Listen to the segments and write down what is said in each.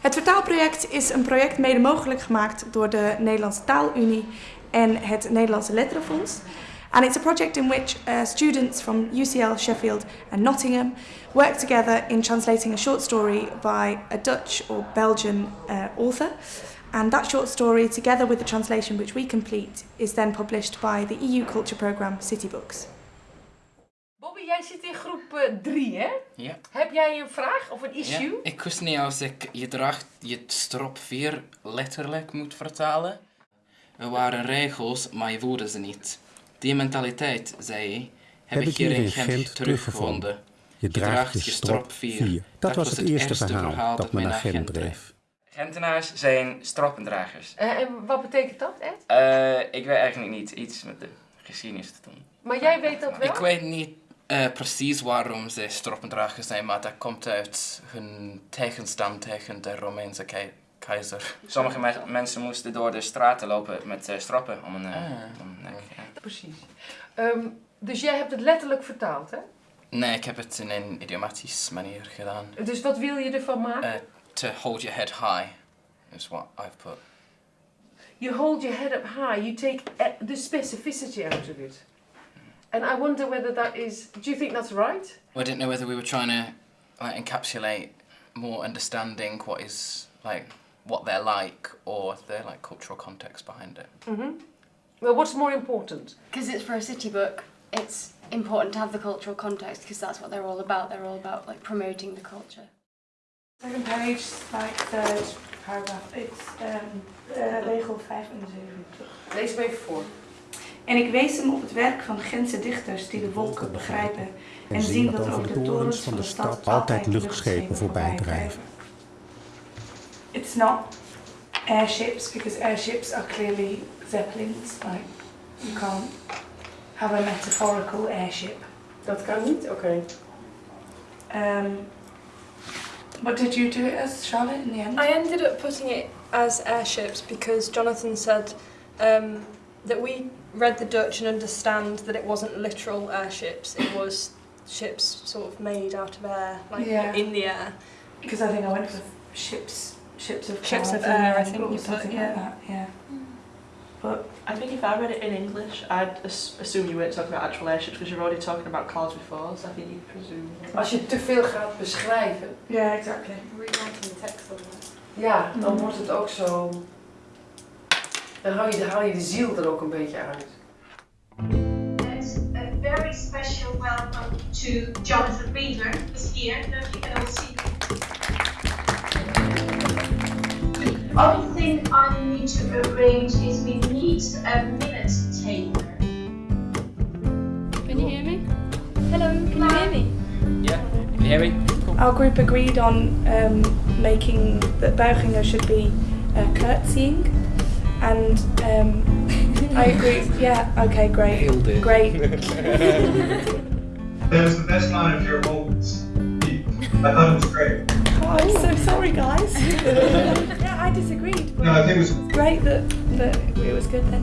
Het vertaalproject is een project mede mogelijk gemaakt door de Nederlandse Taalunie en het Nederlandse Letterenfonds. And it's a project in which uh, students from UCL, Sheffield and Nottingham work together in translating a short story by a Dutch or Belgian uh, author. And that short story, together with the translation which we complete, is then published by the EU Culture Programme City Books. Jij zit in groep 3, hè? Ja. Heb jij een vraag of een ja. issue? Ik wist niet als ik je draagt je strop 4 letterlijk moet vertalen. Er waren regels, maar je voelde ze niet. Die mentaliteit, zei hij, heb, ik hier in Gent teruggevonden. Je draagt je strop 4. Dat was het eerste verhaal dat me naar Gent dreef. Gentenaars zijn stroppendragers. Eh, en wat betekent dat, Ed? Eh, ik weet eigenlijk niet iets met de geschiedenis te doen. Maar jij weet dat wel? Ik weet niet eh, precies waarom ze stroppendragers zijn, maar dat komt uit hun tegenstam tegen de Romeinse kei- keizer. Sommige me- mensen moesten door de straten lopen met eh, stroppen om een, eh, Ah. om een nek. ja. Precies. Ehm, dus jij hebt het letterlijk vertaald, hè? Nee, ik heb het in een idiomatisch manier gedaan. Dus wat wil je ervan maken? Uh, to hold your head high is what I've put. You hold your head up high, you take the specificity out of it. And I wonder whether that is. Do you think that's right? I didn't know whether we were trying to like encapsulate more understanding what is like what they're like or their like cultural context behind it. Mm-hmm. Well, what's more important? Because it's for a city book, it's important to have the cultural context because that's what they're all about. They're all about like promoting the culture. Second page, like third paragraph, it's um, uh, regel 75. Lees me even voor. En ik wees hem op het werk van Gentse dichters die de wolken begrijpen en zien dat over de torens van de stad altijd luchtschepen voorbij drijven. It's not airships because airships are clearly zeppelins. Like you can't have a metaphorical airship. Dat kan niet? Oké. Um, what did you do it as, Charlotte, in the end? I ended up putting it as airships because Jonathan said um, that we read the Dutch and understand that it wasn't literal airships, it was ships sort of made out of air, like Yeah. in the air. Because I think I went for ships, ships of Ships of air, I didn't think Or you put, yeah. like that, yeah. Hmm. But I think if I read it in English, I'd as- assume you weren't talking about actual airships because you're already talking about cars before, so I think you presume. Als je te veel gaat beschrijven, yeah, exactly. Rewriting the text on that. ja, dan wordt het ook zo. Dan haal je, dan haal je de ziel er ook een beetje uit. It's a very special welcome to Jonathan Reader, who's here. Now you can all see. The only thing I need to arrange is we need a minute taker. Can you hear me? Hello, can you hear me? Yeah, can you hear me? Our group agreed on um, making that buigingen should be uh, curtsying, and um, I agree. Yeah, okay, great, Nailed it. great. That was the best line of your whole speech. I thought it was great. Oh, I'm so sorry, guys. yeah, I disagreed. but No, I think it was great that that it was good then.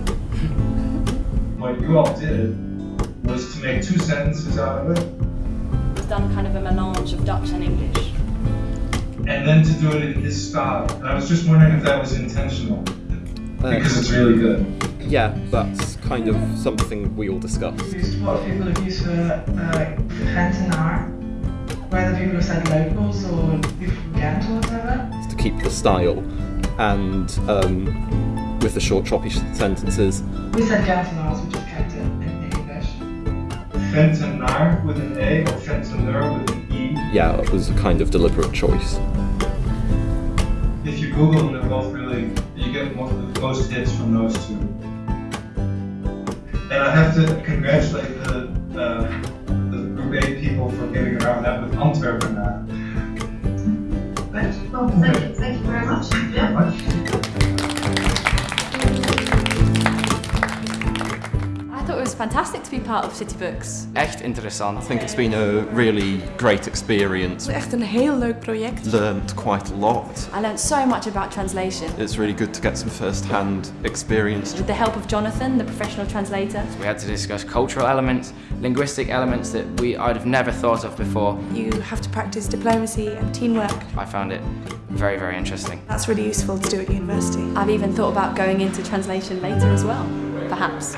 what you all did was to make two sentences out of it, It's done kind of a melange of Dutch and English. and then to do it in his style. And I was just wondering if that was intentional, because it's really good. Yeah, that's kind of something we all discussed. What people have used for uh, Gentenaar, whether people have said locals or people from Ghent or whatever. to keep the style and um, with the short choppy sentences We said Gentenaars, we just kept it in English. Gentenaar with an A or Gentenaar with an E. yeah it was a kind of deliberate choice If you Google them, they're both really, you get most, most hits from those two. And I have to congratulate the, uh, the Group A people for getting around that with Antwerpenaar. Good. Well, thank you, thank you very much. Very Yeah. much. Fantastic to be part of City Books. Echt interessant. I think it's been a really great experience. Echt een heel leuk project. Learned quite a lot. I learned so much about translation. It's really good to get some first-hand experience. With the help of Jonathan, the professional translator. We had to discuss cultural elements, linguistic elements that we I'd have never thought of before. You have to practice diplomacy and teamwork. I found it very, very interesting. That's really useful to do at university. I've even thought about going into translation later as well, perhaps.